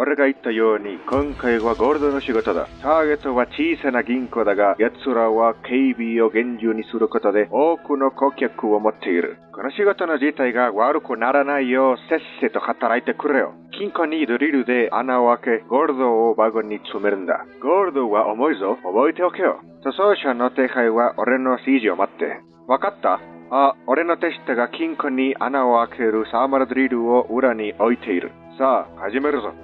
俺が言ったように、今回はゴールドの仕事だ。ターゲットは小さな銀行だが、奴らは警備を厳重にすることで多くの顧客を持っている。この仕事の自体が悪くならないよう、せっせと働いてくれよ。金庫にドリルで穴を開け、ゴールドをワゴンに詰めるんだ。ゴールドは重いぞ。覚えておけよ。塗装車の手配は俺の指示を待って。わかった？あ、俺の手下が金庫に穴を開けるサーマルドリルを裏に置いている。さあ、始めるぞ。